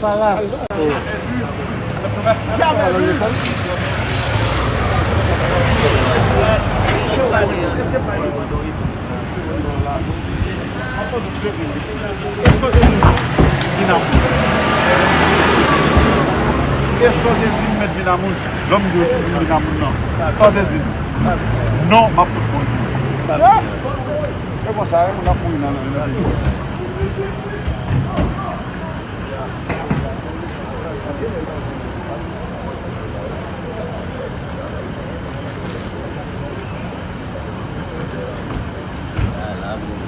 Para. Para. Esko de vin met binamoun? Lom di osi vin binamoun nan. Esko de vin? Non, ma pout moun. E kon sa, e moun apou inan nan. La moun.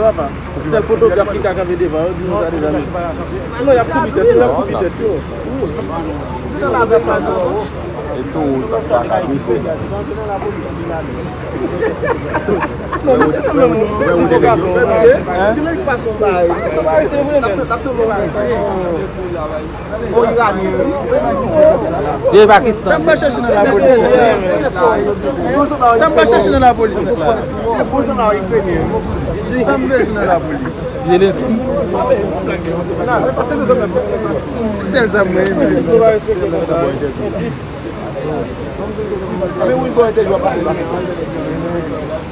yo avan. Sel fotograf ki kaka ve devan, di nou sa de zami. Non, yap koubi tet yo, yap koubi tet yo. Sel la ve pan yo. E tou, sa kaka koubi se. Non, mwen se mwen mwen mwen. Mwen mwen mwen mwen. Se mwen ki pason ba. Se mwen se mwen mwen. Tapso mwen mwen. O yi rani. Ye bakit nan. Se mwen chèche nan la polis. Se mwen chèche nan la polis. Se mwen chèche nan la polis. Jelenski Sel sa mwen Ame ou yon kon ete jwa pase pase?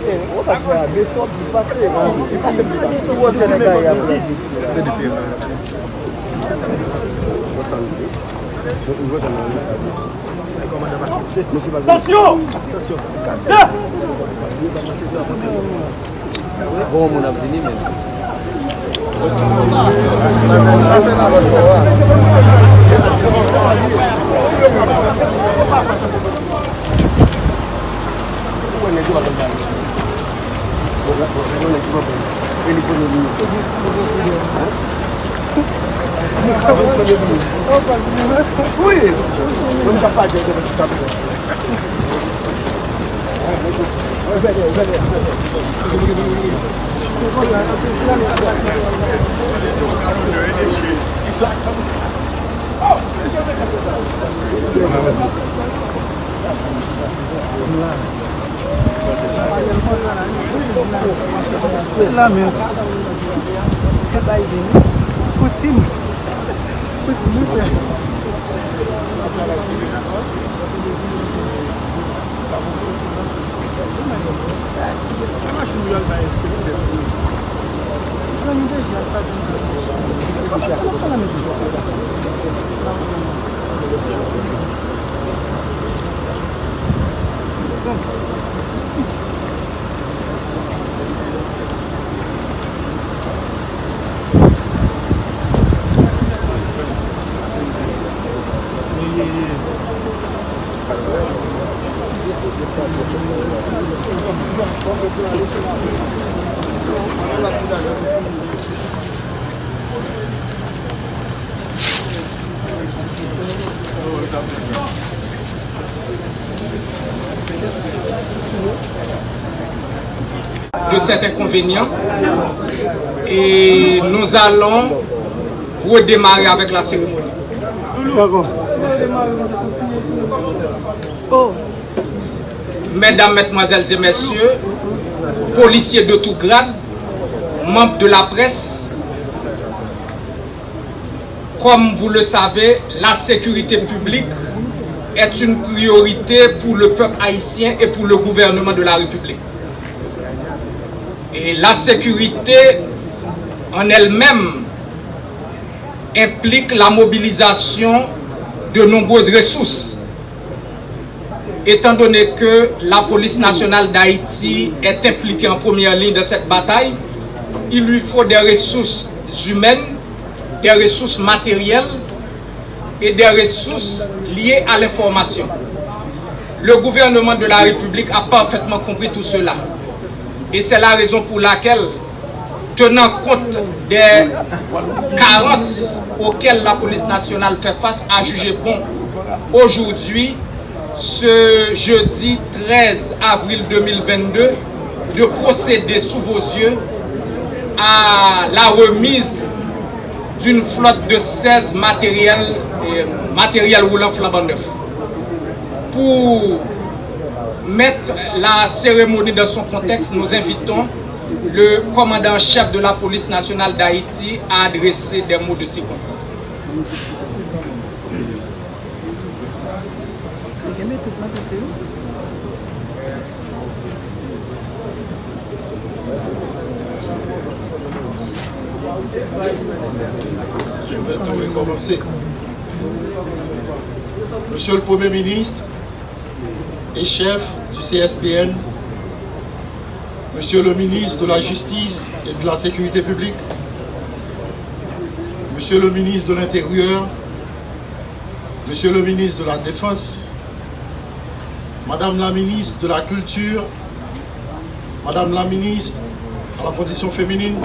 E, ou ta kwa, de sot di pase, di pase di pase. Ou wote nan ka yon pase? De di pe. Tasyon! Tasyon! Da! Bon moun ap vini men. Tasyon! Tasyon! Black La men. Kata yi deni Poutim Poutim yi se Sama chou yon ta eskele Mwen yi deji alpa Mwen yi deji alpa cet inconvénient et nous allons redémarrer avec la cérémonie. Mesdames, Mesdemoiselles et Messieurs, policiers de tout grade, membres de la presse, comme vous le savez, la sécurité publique est une priorité pour le peuple haïtien et pour le gouvernement de la République. Et la sécurité en elle-même implique la mobilisation de nombreuses ressources. Étant donné que la police nationale d'Haïti est impliquée en première ligne de cette bataille, il lui faut des ressources humaines, des ressources matérielles et des ressources liées à l'information. Le gouvernement de la République a parfaitement compris tout cela. Et c'est la raison pour laquelle, tenant compte des carences auxquelles la police nationale fait face, a jugé bon aujourd'hui, ce jeudi 13 avril 2022, de procéder sous vos yeux à la remise d'une flotte de 16 matériels, euh, matériels roulant flambant neuf. Pour mettre la cérémonie dans son contexte, nous invitons le commandant-chef de la police nationale d'Haïti à adresser des mots de circonstance. Je vais recommencer. Monsieur le Premier ministre et chef du CSPN, Monsieur le ministre de la Justice et de la Sécurité publique, Monsieur le ministre de l'Intérieur, Monsieur le ministre de la Défense, Madame la ministre de la Culture, Madame la ministre de la Condition féminine,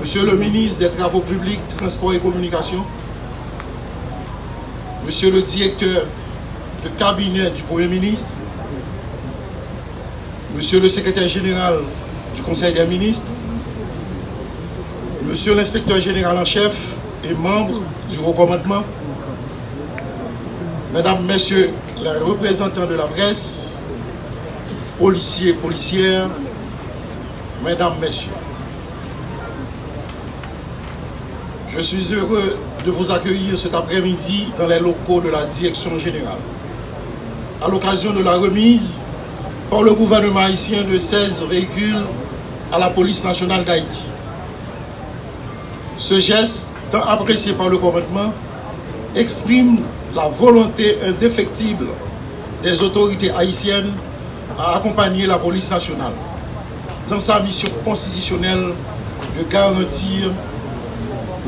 Monsieur le ministre des Travaux publics, Transport et Communication, Monsieur le directeur de cabinet du Premier ministre, Monsieur le secrétaire général du Conseil des ministres, Monsieur l'inspecteur général en chef et membre du recommandement, Mesdames, Messieurs les représentants de la presse, policiers, policières, Mesdames, Messieurs, je suis heureux de vous accueillir cet après-midi dans les locaux de la Direction générale. À l'occasion de la remise par le gouvernement haïtien de 16 véhicules à la police nationale d'Haïti. Ce geste, tant apprécié par le gouvernement, exprime la volonté indéfectible des autorités haïtiennes à accompagner la police nationale dans sa mission constitutionnelle de garantir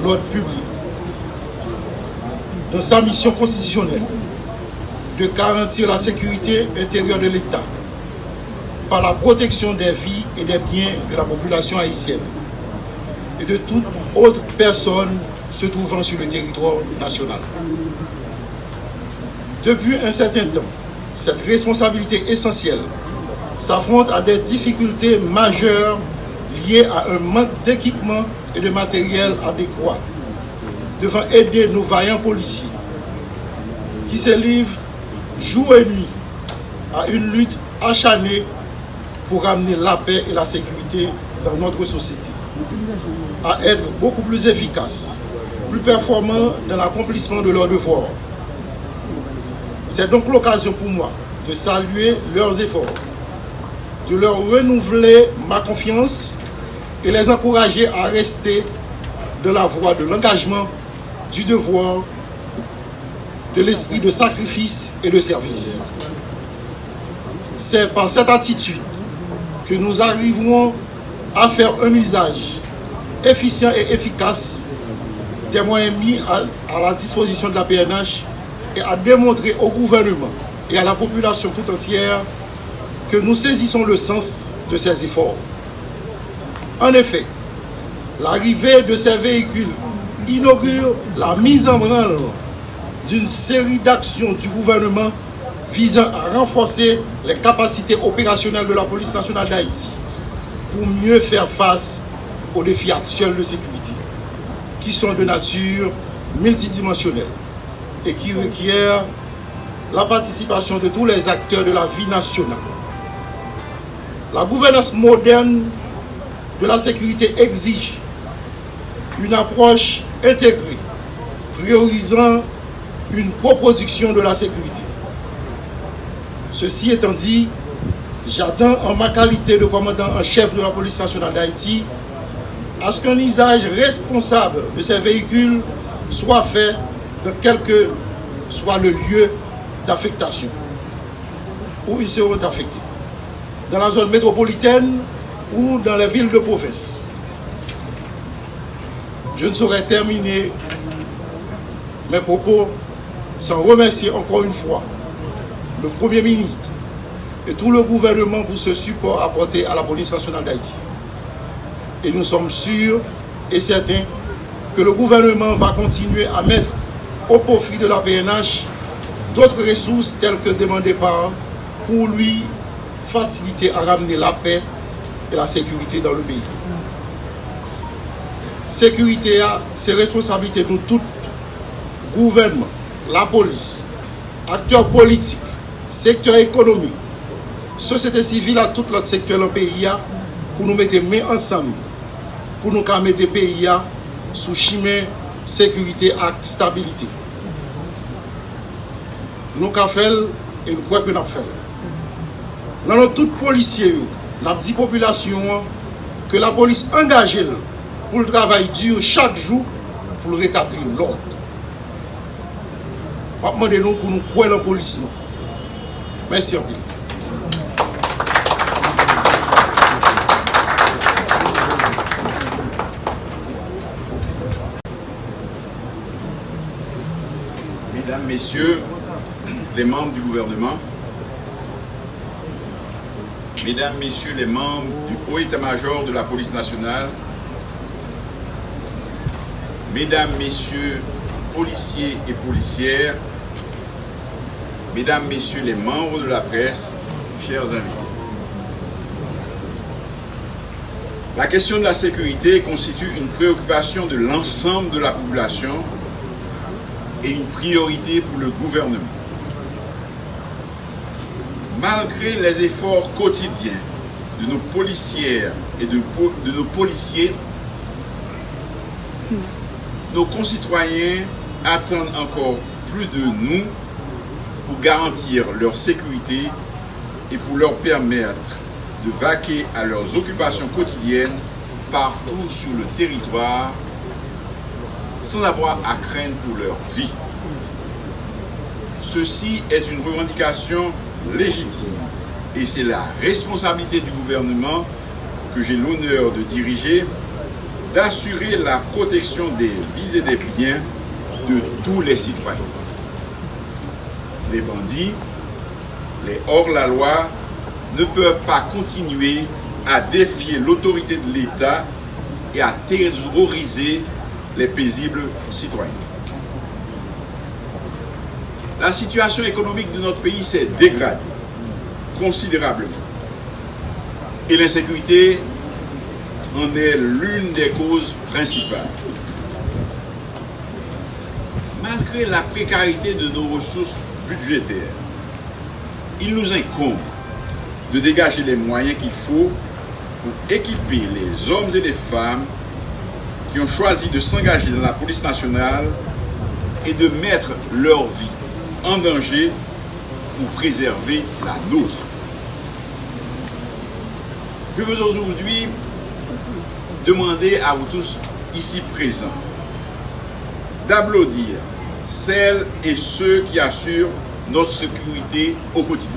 l'ordre public, dans sa mission constitutionnelle de garantir la sécurité intérieure de l'État par la protection des vies et des biens de la population haïtienne et de toute autre personne se trouvant sur le territoire national. Depuis un certain temps, cette responsabilité essentielle s'affronte à des difficultés majeures liées à un manque d'équipement et de matériel adéquat devant aider nos vaillants policiers qui se livrent jour et nuit à une lutte acharnée pour amener la paix et la sécurité dans notre société, à être beaucoup plus efficaces, plus performants dans l'accomplissement de leurs devoirs. C'est donc l'occasion pour moi de saluer leurs efforts, de leur renouveler ma confiance et les encourager à rester dans la voie de l'engagement, du devoir, de l'esprit de sacrifice et de service. C'est par cette attitude que nous arriverons à faire un usage efficient et efficace des moyens mis à, la disposition de la PNH et à démontrer au gouvernement et à la population tout entière que nous saisissons le sens de ces efforts. En effet, l'arrivée de ces véhicules inaugure la mise en branle d'une série d'actions du gouvernement visant à renforcer les capacités opérationnelles de la police nationale d'Haïti pour mieux faire face aux défis actuels de sécurité, qui sont de nature multidimensionnelle et qui requièrent la participation de tous les acteurs de la vie nationale. La gouvernance moderne de la sécurité exige une approche intégrée, priorisant une coproduction de la sécurité. Ceci étant dit, j'attends en ma qualité de commandant en chef de la police nationale d'Haïti à ce qu'un usage responsable de ces véhicules soit fait dans quel que soit le lieu d'affectation où ils seront affectés. Dans la zone métropolitaine ou dans les villes de province. Je ne saurais terminer mes propos sans remercier encore une fois le Premier ministre et tout le gouvernement pour ce support apporté à la police nationale d'Haïti. Et nous sommes sûrs et certains que le gouvernement va continuer à mettre au profit de la PNH d'autres ressources telles que demandées par pour lui faciliter à ramener la paix et la sécurité dans le pays. Sécurité, c'est responsabilité de tout gouvernement, la polis, akteur politik, sektor ekonomi, sosete sivil a tout lot sektor lan peyi ya pou nou mette men ansam pou nou ka mette peyi ya sou chimè sekurite ak stabilite. Nou ka fel e nou kwek nou ap fel. Nan nou tout polisye yo, nan di populasyon an, ke la polis angaje l pou l travay diyo chak jou pou l retabli l ord. Rétablir l'ordre. Demandez-nous pour nous croire la police. Merci en plus. Mesdames, Messieurs, les membres du gouvernement, Mesdames, Messieurs les membres du haut état-major de la police nationale, Mesdames, Messieurs, policiers et policières, Mesdames, Messieurs les membres de la presse, chers invités. La question de la sécurité constitue une préoccupation de l'ensemble de la population et une priorité pour le gouvernement. Malgré les efforts quotidiens de nos policières et de, de nos policiers, nos concitoyens attendent encore plus de nous pour garantir leur sécurité et pour leur permettre de vaquer à leurs occupations quotidiennes partout sur le territoire sans avoir à craindre pour leur vie. Ceci est une revendication légitime et c'est la responsabilité du gouvernement que j'ai l'honneur de diriger d'assurer la protection des vies et des biens de tous les citoyens. Les bandits, les hors-la-loi ne peuvent pas continuer à défier l'autorité de l'État et à terroriser les paisibles citoyens. La situation économique de notre pays s'est dégradée considérablement. Et l'insécurité en est l'une des causes principales. Malgré la précarité de nos ressources budgétaires, il nous incombe de dégager les moyens qu'il faut pour équiper les hommes et les femmes qui ont choisi de s'engager dans la police nationale et de mettre leur vie en danger pour préserver la nôtre. Je veux aujourd'hui demander à vous tous ici présents d'applaudir celles et ceux qui assurent notre sécurité au quotidien.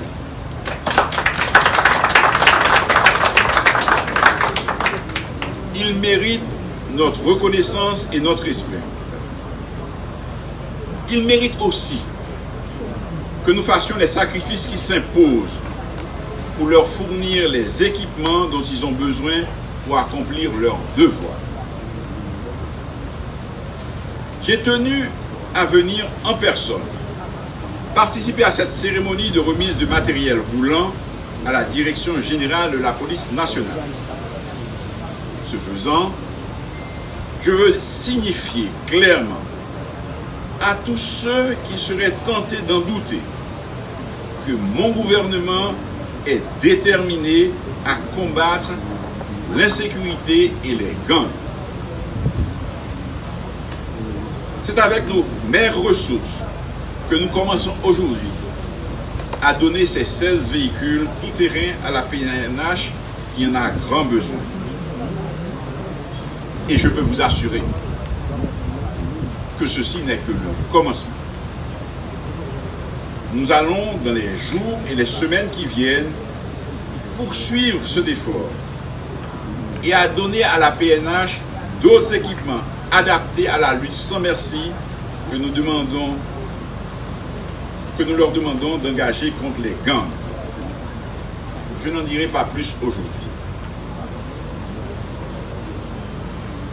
Ils méritent notre reconnaissance et notre respect. Ils méritent aussi que nous fassions les sacrifices qui s'imposent pour leur fournir les équipements dont ils ont besoin pour accomplir leur devoir. J'ai tenu à venir en personne participer à cette cérémonie de remise de matériel roulant à la direction générale de la police nationale. Ce faisant, je veux signifier clairement à tous ceux qui seraient tentés d'en douter que mon gouvernement est déterminé à combattre l'insécurité et les gangs. C'est avec nos meilleures ressources que nous commençons aujourd'hui à donner ces 16 véhicules tout-terrain à la PNH qui en a grand besoin. Et je peux vous assurer que ceci n'est que le commencement. Nous allons, dans les jours et les semaines qui viennent, poursuivre ce effort et à donner à la PNH d'autres équipements adaptés à la lutte sans merci que nous demandons que nous leur demandons d'engager contre les gangs. Je n'en dirai pas plus aujourd'hui.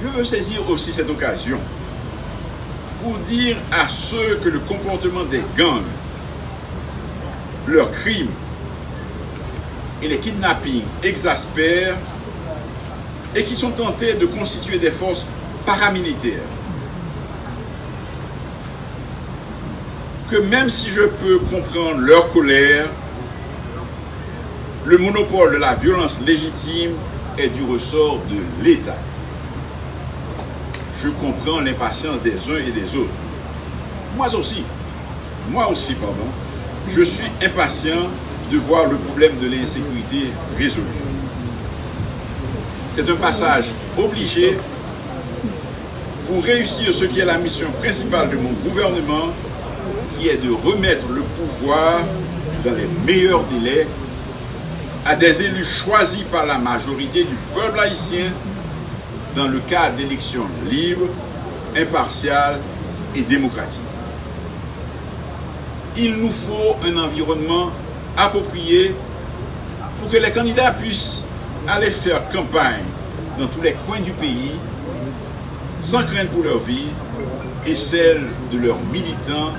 Je veux saisir aussi cette occasion pour dire à ceux que le comportement des gangs, leurs crimes et les kidnappings exaspèrent et qui sont tentés de constituer des forces paramilitaires. Que même si je peux comprendre leur colère, le monopole de la violence légitime est du ressort de l'État. Je comprends l'impatience des uns et des autres. Moi aussi, moi aussi, pardon, je suis impatient de voir le problème de l'insécurité résolu. C'est un passage obligé pour réussir ce qui est la mission principale de mon gouvernement, qui est de remettre le pouvoir dans les meilleurs délais à des élus choisis par la majorité du peuple haïtien dans le cadre d'élections libres, impartiales et démocratiques. Il nous faut un environnement approprié pour que les candidats puissent aller faire campagne dans tous les coins du pays sans crainte pour leur vie et celle de leurs militants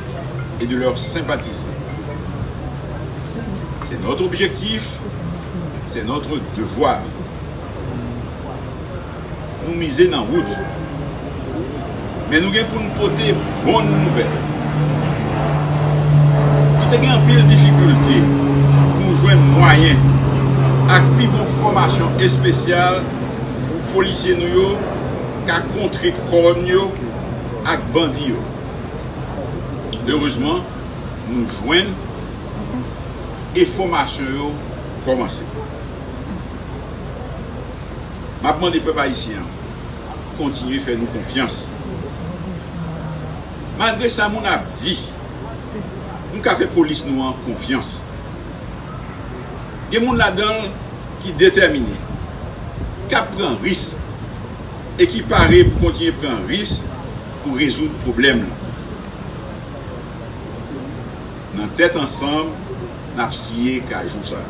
et de leurs sympathisants. C'est notre objectif, c'est notre devoir. Nous miser dans route. Mais nous avons pour nous porter bonne nouvelle. Nous avons a pile difficultés pour nous joindre moyen ak pi bon formasyon espesyal pou polisye nou yo ka kontre kon yo ak bandi yo. Heureusement, nou jwen e formasyon yo komanse. Mapman de pepa isi an, kontinuye fè nou konfians. Madre sa moun ap di, nou ka fè polis nou an konfians. Gen moun la dan ki determine, ka pren ris, e ki pare pou kontinye pren ris pou rezout problem nan tet ansan nap siye ka jou sa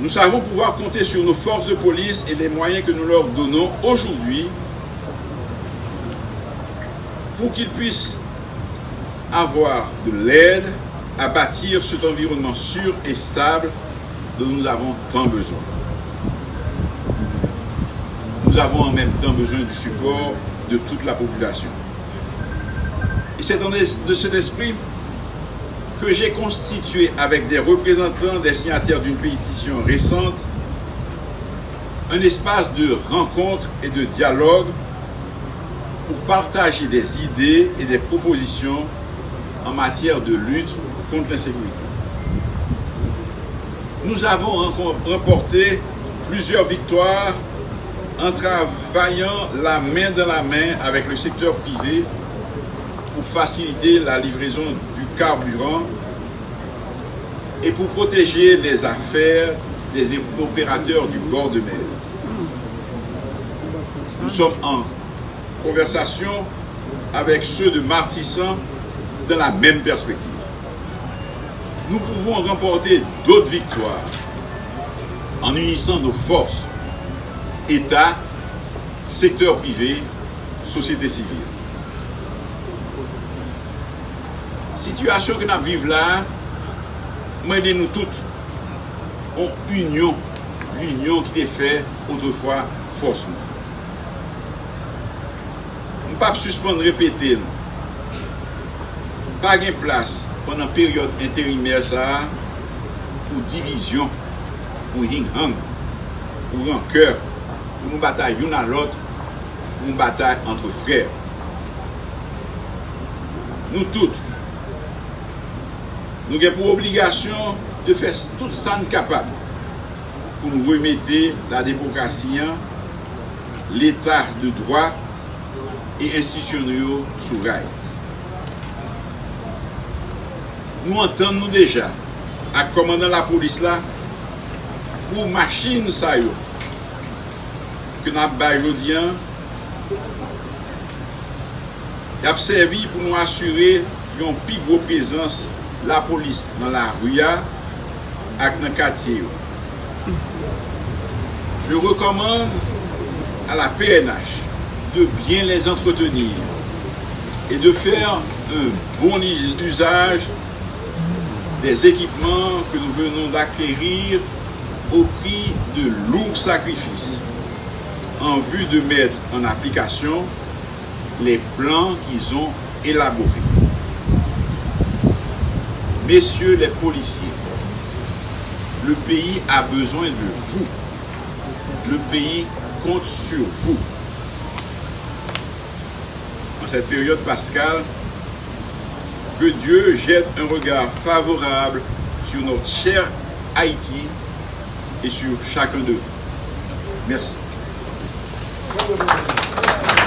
nou savon pouwa konte sur nou force de polis e le mwayen ke nou lor donon oujoudwi pou ki pwis avwa de led à bâtir cet environnement sûr et stable dont nous avons tant besoin. Nous avons en même temps besoin du support de toute la population. Et c'est de cet esprit que j'ai constitué avec des représentants des signataires d'une pétition récente un espace de rencontre et de dialogue pour partager des idées et des propositions en matière de lutte contre l'insécurité. Nous avons remporté plusieurs victoires en travaillant la main dans la main avec le secteur privé pour faciliter la livraison du carburant et pour protéger les affaires des opérateurs du bord de mer. Nous sommes en conversation avec ceux de Martissan dans la même perspective nous pouvons remporter d'autres victoires en unissant nos forces, Etat, sektor privé, sosyete sivil. Sityasyon ki nan vive la, mwende nou tout, an union, l'union ki te fè outrefwa fos nou. Mwen pa suspande repete nou. Pa gen plas konan peryode interimer sa pou divizyon, pou hing-hang, pou rankeur, pou nou batay yon an lot, pou nou batay antre frèr. Nou tout, nou gen pou obligasyon de fè tout san kapab pou nou remete la demokrasiyan, l'etat de drwa e institisyon yo sou ray. Nou antan nou deja ak komandan la polis la pou machin sa yo ke nan bay jodyan, yap servi pou nou asyre yon pi gwo pezans la polis nan la rouya ak nan katye yo. Je rekomande a la PNH de bien les entretenir et de faire un bon usage des équipements que nous venons d'acquérir au prix de lourds sacrifices. En vue de mettre en application les plans qu'ils ont élaborés. Messieurs les policiers, le pays a besoin de vous. Le pays compte sur vous. En cette période pascale, que Dieu jette un regard favorable sur notre cher Haïti et sur chacun de vous. Merci. Obrigado.